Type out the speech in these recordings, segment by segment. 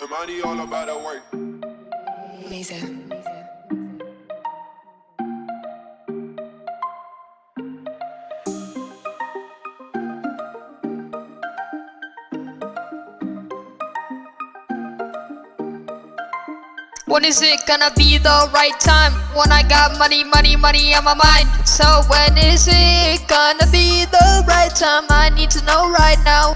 The money all about the work. Amazing. When is it gonna be the right time? When I got money, money, money on my mind. So when is it gonna be the right time? I need to know right now.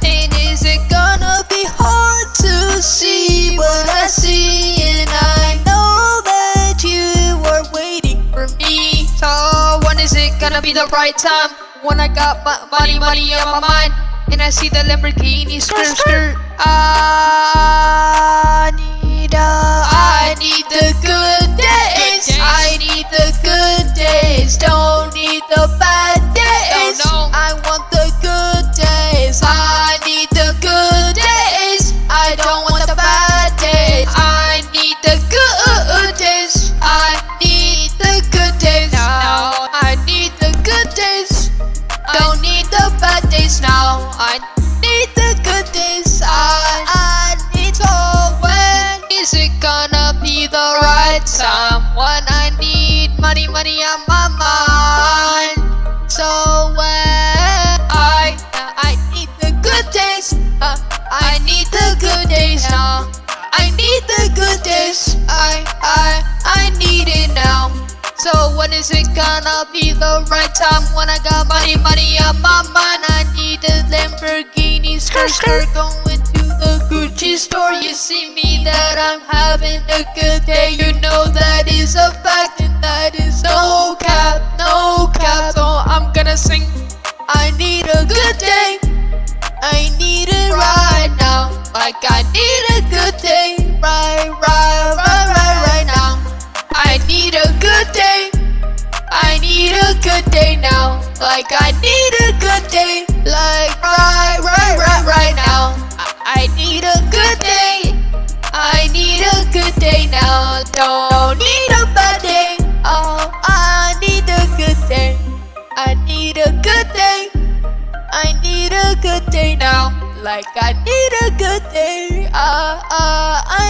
Be the right time? When I got money, money on my mind. And I see the Lamborghini skirt, skirt. I time when I need money, money on my mind? So when I I need the good days, uh, I need the good days now. I need the good days. I I I need it now. So when is it gonna be the right time when I got money, money on my mind? I need a Lamborghini skirt, skirt going to the Gucci store. You see me that I'm having a good day. You know that is a fact and that is no cap, no cap. So I'm gonna sing. I need a good day. I need it right now. Like I need a good day. Right, right, right, right, right now. I need a good day. I need a good day now. Like I need a good day. Like right, right, right, right now. I, I need a now. Don't need a. Oh, I need a good day. I need a good. I need a good now. Like I need a good day. Ah, uh, uh, I.